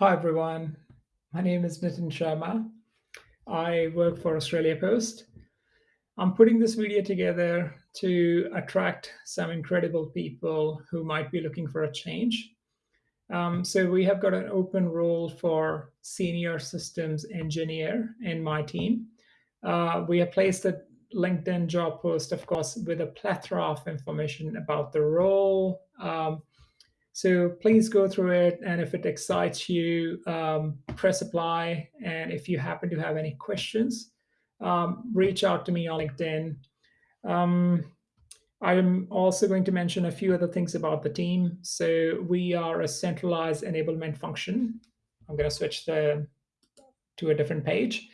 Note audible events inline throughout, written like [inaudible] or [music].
Hi everyone, my name is Nitin Sharma. I work for Australia Post. I'm putting this video together to attract some incredible people who might be looking for a change. Um, so we have got an open role for senior systems engineer in my team. Uh, we have placed a LinkedIn job post, of course, with a plethora of information about the role, um, so please go through it. And if it excites you, um, press apply. And if you happen to have any questions, um, reach out to me on LinkedIn. Um, I'm also going to mention a few other things about the team. So we are a centralized enablement function. I'm going to switch the, to a different page.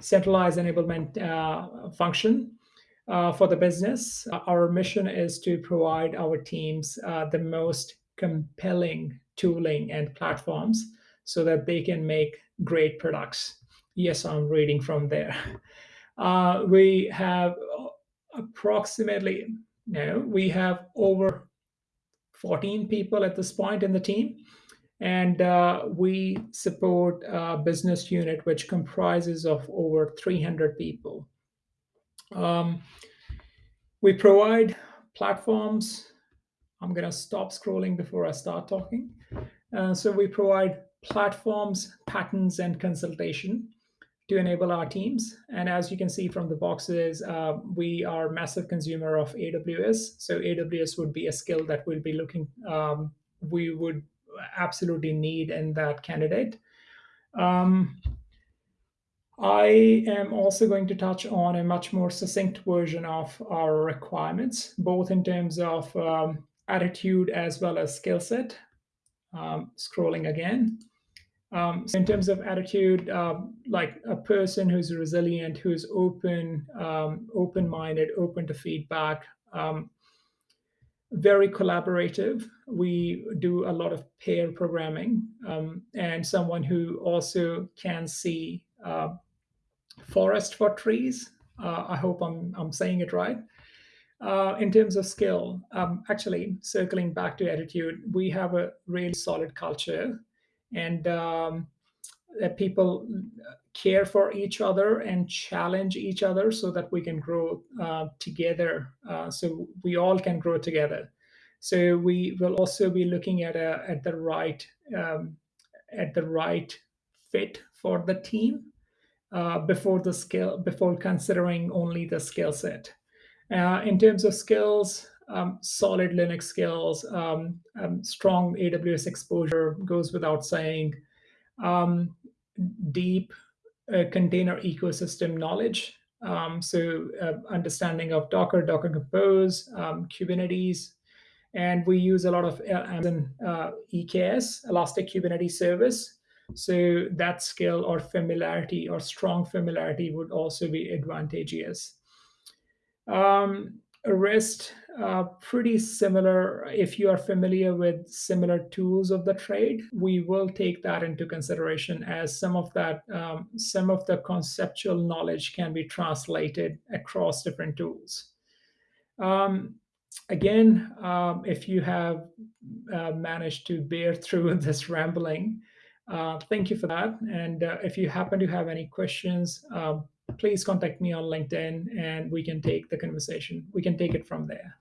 Centralized enablement uh, function. Uh, for the business, our mission is to provide our teams uh, the most compelling tooling and platforms so that they can make great products. Yes, I'm reading from there. [laughs] Uh, we have approximately, no, we have over 14 people at this point in the team. And uh, we support a business unit which comprises of over 300 people. Um, we provide platforms I'm going to stop scrolling before I start talking. Uh, so we provide platforms, patterns, and consultation to enable our teams. And as you can see from the boxes, uh, we are massive consumer of AWS. So AWS would be a skill that we'll be looking, um, we would absolutely need in that candidate. Um, I am also going to touch on a much more succinct version of our requirements, both in terms of um, attitude as well as skill set. Um, scrolling again. Um, so in terms of attitude, uh, like a person who's resilient, who's open, um, open-minded, open to feedback, um, very collaborative. We do a lot of pair programming, um, and someone who also can see uh, forest for trees. Uh, I hope I'm, I'm saying it right. Uh, in terms of skill, um, actually, circling back to attitude, we have a really solid culture and um, that people care for each other and challenge each other so that we can grow uh, together. Uh, so we all can grow together. So we will also be looking at a, at the right um, at the right fit for the team uh, before the skill before considering only the skill set. Uh, in terms of skills, um, solid Linux skills, um, um, strong AWS exposure goes without saying, um, deep uh, container ecosystem knowledge. Um, so uh, understanding of Docker, Docker Compose, um, Kubernetes, and we use a lot of uh, Amazon uh, EKS, Elastic Kubernetes Service. So that skill or familiarity or strong familiarity would also be advantageous. Um, REST, uh, pretty similar. If you are familiar with similar tools of the trade, we will take that into consideration as some of that, um, some of the conceptual knowledge can be translated across different tools. Um, again, um, if you have uh, managed to bear through [laughs] this rambling, uh, thank you for that. And uh, if you happen to have any questions, um, please contact me on LinkedIn and we can take the conversation. We can take it from there.